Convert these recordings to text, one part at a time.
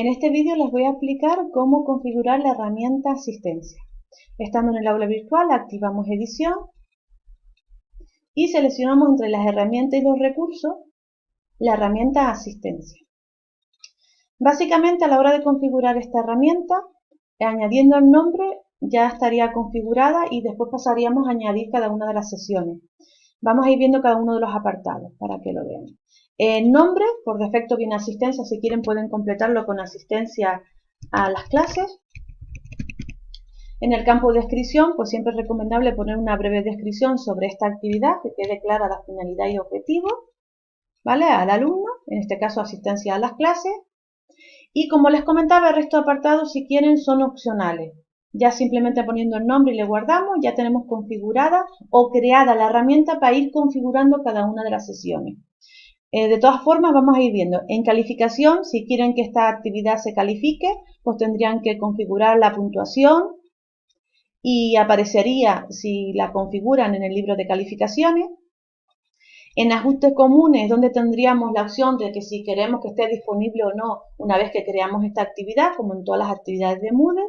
En este vídeo les voy a explicar cómo configurar la herramienta Asistencia. Estando en el aula virtual, activamos Edición y seleccionamos entre las herramientas y los recursos la herramienta Asistencia. Básicamente, a la hora de configurar esta herramienta, añadiendo el nombre ya estaría configurada y después pasaríamos a añadir cada una de las sesiones. Vamos a ir viendo cada uno de los apartados para que lo vean. El nombre, por defecto viene asistencia, si quieren pueden completarlo con asistencia a las clases. En el campo de descripción, pues siempre es recomendable poner una breve descripción sobre esta actividad, que quede clara la finalidad y objetivo, ¿vale? Al alumno, en este caso asistencia a las clases. Y como les comentaba, el resto de apartados, si quieren, son opcionales. Ya simplemente poniendo el nombre y le guardamos, ya tenemos configurada o creada la herramienta para ir configurando cada una de las sesiones. Eh, de todas formas, vamos a ir viendo. En calificación, si quieren que esta actividad se califique, pues tendrían que configurar la puntuación y aparecería si la configuran en el libro de calificaciones. En ajustes comunes, donde tendríamos la opción de que si queremos que esté disponible o no una vez que creamos esta actividad, como en todas las actividades de Moodle.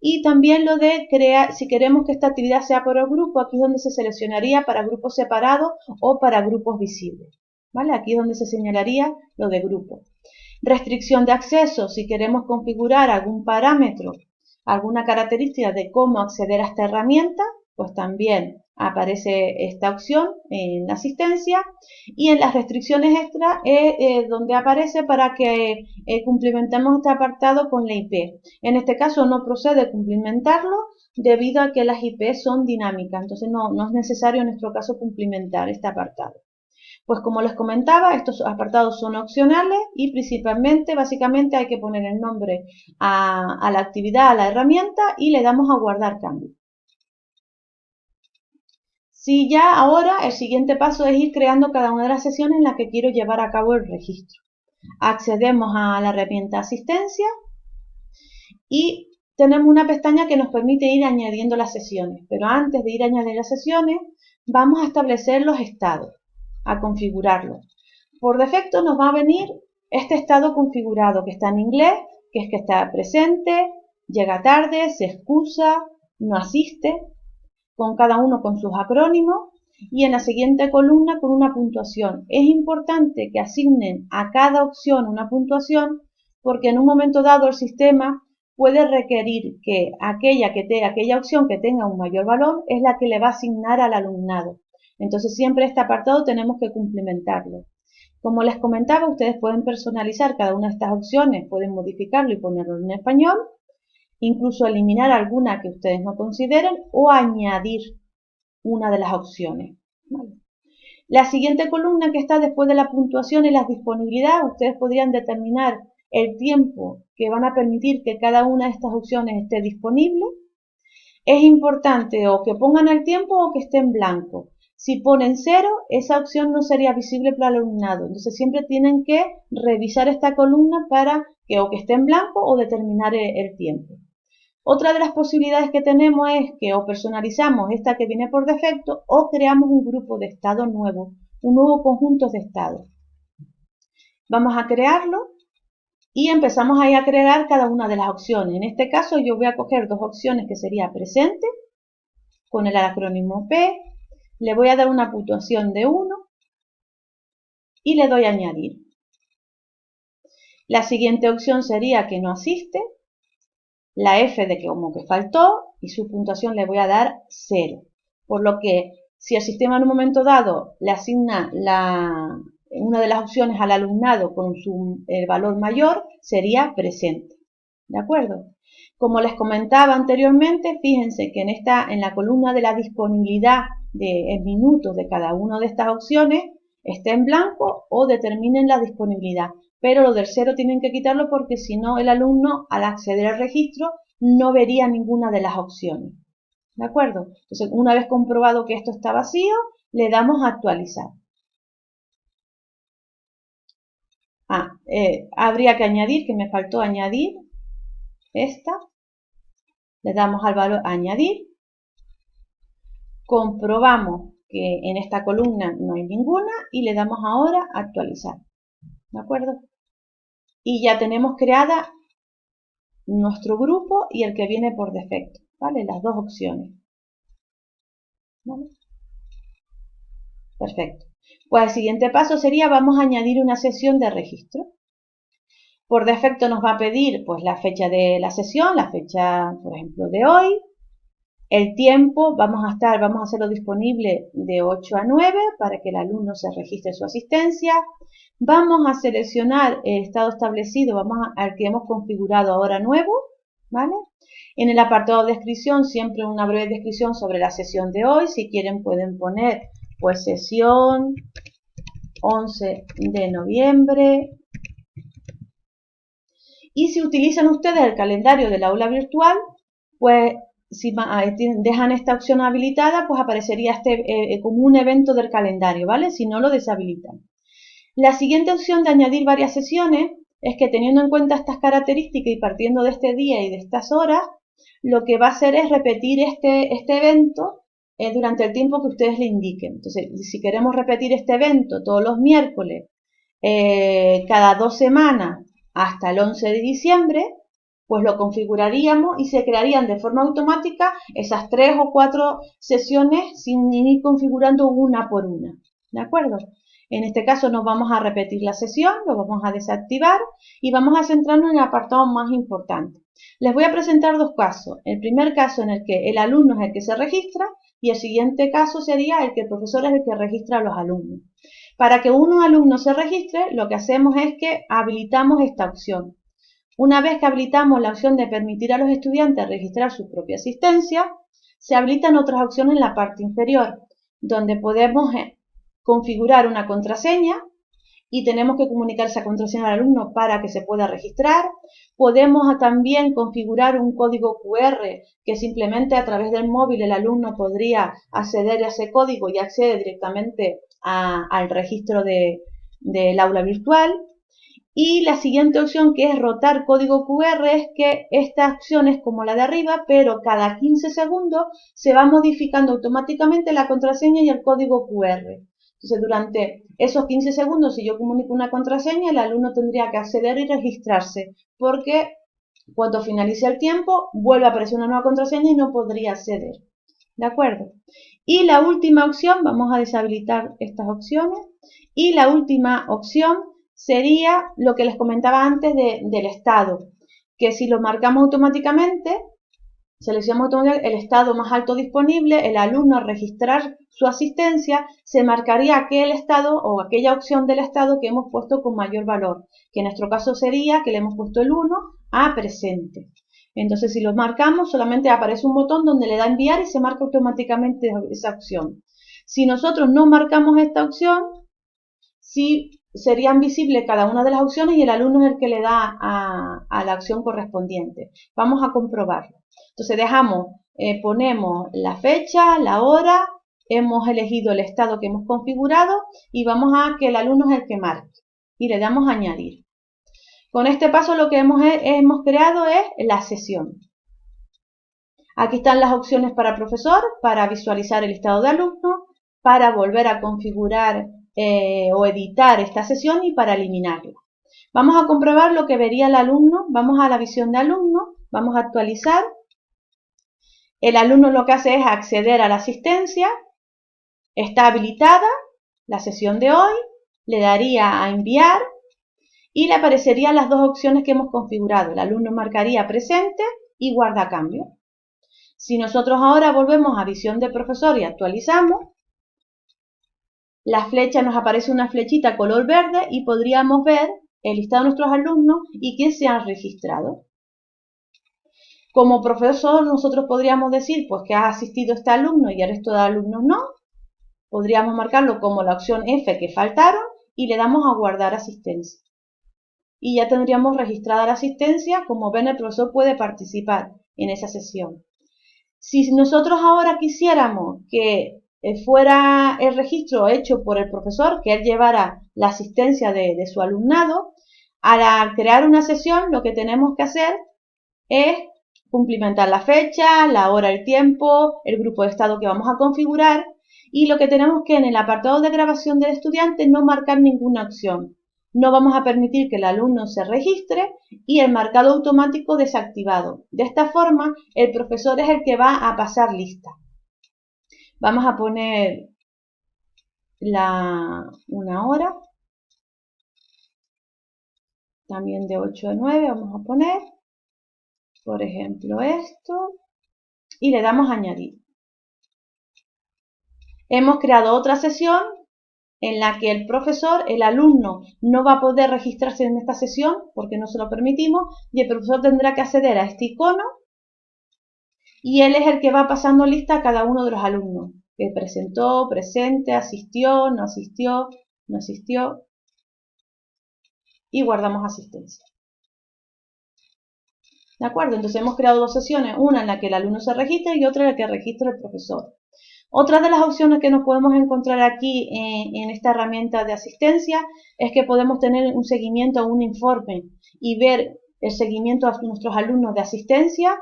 Y también lo de crear, si queremos que esta actividad sea por el grupo, aquí es donde se seleccionaría para grupos separados o para grupos visibles. Aquí es donde se señalaría lo de grupo. Restricción de acceso, si queremos configurar algún parámetro, alguna característica de cómo acceder a esta herramienta, pues también aparece esta opción en asistencia y en las restricciones extra es eh, donde aparece para que eh, cumplimentemos este apartado con la IP. En este caso no procede cumplimentarlo debido a que las IP son dinámicas, entonces no, no es necesario en nuestro caso cumplimentar este apartado. Pues como les comentaba, estos apartados son opcionales y principalmente, básicamente hay que poner el nombre a, la actividad, a la herramienta y le damos a guardar cambio. Si ya ahora el siguiente paso es ir creando cada una de las sesiones en las que quiero llevar a cabo el registro. Accedemos a la herramienta asistencia y tenemos una pestaña que nos permite ir añadiendo las sesiones. Pero antes de ir a añadir las sesiones, vamos a establecer los estados a configurarlo. Por defecto nos va a venir este estado configurado que está en inglés, que es que está presente, llega tarde, se excusa, no asiste, con cada uno con sus acrónimos y en la siguiente columna con una puntuación. Es importante que asignen a cada opción una puntuación porque en un momento dado el sistema puede requerir que aquella, que te, aquella opción que tenga un mayor valor es la que le va a asignar al alumnado. Entonces siempre este apartado tenemos que cumplimentarlo. Como les comentaba, ustedes pueden personalizar cada una de estas opciones, pueden modificarlo y ponerlo en español, incluso eliminar alguna que ustedes no consideren o añadir una de las opciones. La siguiente columna que está después de la puntuación y la disponibilidad, ustedes podrían determinar el tiempo que van a permitir que cada una de estas opciones esté disponible. Es importante o que pongan el tiempo o que esté en blanco. Si ponen cero, esa opción no sería visible para el alumnado. Entonces siempre tienen que revisar esta columna para que o que esté en blanco o determinar el tiempo. Otra de las posibilidades que tenemos es que o personalizamos esta que viene por defecto o creamos un grupo de estado nuevo, un nuevo conjunto de estados. Vamos a crearlo y empezamos ahí a crear cada una de las opciones. En este caso yo voy a coger dos opciones que sería presente con el acrónimo P le voy a dar una puntuación de 1 y le doy a añadir. La siguiente opción sería que no asiste, la F de que como que faltó y su puntuación le voy a dar 0. Por lo que si el sistema en un momento dado le asigna la, una de las opciones al alumnado con su el valor mayor, sería presente. ¿De acuerdo? Como les comentaba anteriormente, fíjense que en, esta, en la columna de la disponibilidad de, minutos de cada una de estas opciones esté en blanco o determinen la disponibilidad. Pero lo del cero tienen que quitarlo porque si no el alumno al acceder al registro no vería ninguna de las opciones. ¿De acuerdo? Entonces, una vez comprobado que esto está vacío, le damos a actualizar. Ah, eh, habría que añadir, que me faltó añadir esta. Le damos al valor añadir comprobamos que en esta columna no hay ninguna y le damos ahora a actualizar. ¿De acuerdo? y ya tenemos creada nuestro grupo y el que viene por defecto, ¿vale? Las dos opciones. Perfecto. Pues el siguiente paso sería, vamos a añadir una sesión de registro. Por defecto nos va a pedir pues la fecha de la sesión, la fecha, por ejemplo, de hoy, el tiempo, vamos a estar, vamos a hacerlo disponible de 8 a 9 para que el alumno se registre su asistencia. Vamos a seleccionar el estado establecido, vamos al que hemos configurado ahora nuevo, ¿vale? En el apartado de descripción, siempre una breve descripción sobre la sesión de hoy. Si quieren pueden poner, pues, sesión 11 de noviembre. Y si utilizan ustedes el calendario del aula virtual, pues si dejan esta opción habilitada, pues aparecería este eh, como un evento del calendario, ¿vale? Si no lo deshabilitan. La siguiente opción de añadir varias sesiones es que teniendo en cuenta estas características y partiendo de este día y de estas horas, lo que va a hacer es repetir este, este evento eh, durante el tiempo que ustedes le indiquen. Entonces, si queremos repetir este evento todos los miércoles, eh, cada dos semanas hasta el 11 de diciembre, pues lo configuraríamos y se crearían de forma automática esas tres o cuatro sesiones sin ir configurando una por una. ¿De acuerdo? En este caso no vamos a repetir la sesión, lo vamos a desactivar y vamos a centrarnos en el apartado más importante. Les voy a presentar dos casos. El primer caso en el que el alumno es el que se registra y el siguiente caso sería el que el profesor es el que registra a los alumnos. Para que un alumno se registre, lo que hacemos es que habilitamos esta opción. Una vez que habilitamos la opción de permitir a los estudiantes registrar su propia asistencia, se habilitan otras opciones en la parte inferior, donde podemos eh, configurar una contraseña y tenemos que comunicar esa contraseña al alumno para que se pueda registrar. Podemos también configurar un código QR que simplemente a través del móvil el alumno podría acceder a ese código y accede directamente al registro del aula virtual. Y la siguiente opción que es rotar código QR es que esta opción es como la de arriba, pero cada 15 segundos se va modificando automáticamente la contraseña y el código QR. Entonces, durante esos 15 segundos, si yo comunico una contraseña, el alumno tendría que acceder y registrarse, porque cuando finalice el tiempo, vuelve a aparecer una nueva contraseña y no podría acceder. ¿De acuerdo? Y la última opción, vamos a deshabilitar estas opciones, y la última opción sería lo que les comentaba antes del estado, que si lo marcamos automáticamente, seleccionamos el estado más alto disponible, el alumno al registrar su asistencia, se marcaría aquel estado o aquella opción del estado que hemos puesto con mayor valor, que en nuestro caso sería que le hemos puesto el 1 a presente. Entonces, si lo marcamos, solamente aparece un botón donde le da enviar y se marca automáticamente esa opción. Si nosotros no marcamos esta opción, si serían visibles cada una de las opciones y el alumno es el que le da a, la acción correspondiente. Vamos a comprobarlo. Entonces dejamos, eh, ponemos la fecha, la hora, hemos elegido el estado que hemos configurado y vamos a que el alumno es el que marque y le damos a añadir. Con este paso lo que hemos, hemos creado es la sesión. Aquí están las opciones para profesor, para visualizar el estado de alumno, para volver a configurar eh, o editar esta sesión y para eliminarla. Vamos a comprobar lo que vería el alumno. Vamos a la visión de alumno, vamos a actualizar. El alumno lo que hace es acceder a la asistencia. Está habilitada la sesión de hoy. Le daría a enviar y le aparecerían las dos opciones que hemos configurado. El alumno marcaría presente y guarda cambio. Si nosotros ahora volvemos a visión de profesor y actualizamos, la flecha nos aparece una flechita color verde y podríamos ver el listado de nuestros alumnos y quién se han registrado. Como profesor nosotros podríamos decir pues que ha asistido este alumno y el resto de alumnos no. Podríamos marcarlo como la opción F que faltaron y le damos a guardar asistencia. Y ya tendríamos registrada la asistencia, como ven el profesor puede participar en esa sesión. Si nosotros ahora quisiéramos que fuera el registro hecho por el profesor, que él llevara la asistencia de, su alumnado, al crear una sesión lo que tenemos que hacer es cumplimentar la fecha, la hora, el tiempo, el grupo de estado que vamos a configurar y lo que tenemos que en el apartado de grabación del estudiante no marcar ninguna opción. no vamos a permitir que el alumno se registre y el marcado automático desactivado. De esta forma, el profesor es el que va a pasar lista. Vamos a poner la, una hora, también de 8 a 9 vamos a poner, por ejemplo, esto, y le damos a añadir. Hemos creado otra sesión en la que el profesor, el alumno, no va a poder registrarse en esta sesión porque no se lo permitimos y el profesor tendrá que acceder a este icono y él es el que va pasando lista a cada uno de los alumnos que presentó, presente, asistió, no asistió, no asistió y guardamos asistencia. ¿De acuerdo? Entonces hemos creado dos sesiones, una en la que el alumno se registra y otra en la que registra el profesor. Otra de las opciones que nos podemos encontrar aquí en, esta herramienta de asistencia es que podemos tener un seguimiento un informe y ver el seguimiento a nuestros alumnos de asistencia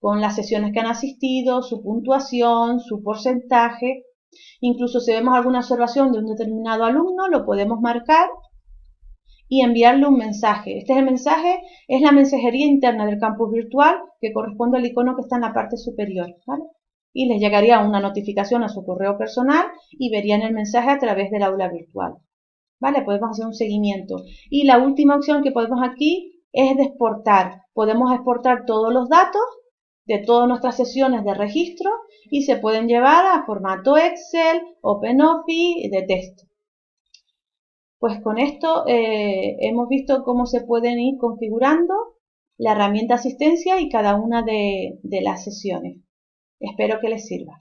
con las sesiones que han asistido, su puntuación, su porcentaje. Incluso si vemos alguna observación de un determinado alumno, lo podemos marcar y enviarle un mensaje. Este es el mensaje, es la mensajería interna del campus virtual que corresponde al icono que está en la parte superior. ¿vale? y les llegaría una notificación a su correo personal y verían el mensaje a través del aula virtual. ¿Vale? Podemos hacer un seguimiento. Y la última opción que podemos aquí es de exportar. Podemos exportar todos los datos de todas nuestras sesiones de registro y se pueden llevar a formato Excel, OpenOffice, de texto. Pues con esto eh, hemos visto cómo se pueden ir configurando la herramienta asistencia y cada una de las sesiones. Espero que les sirva.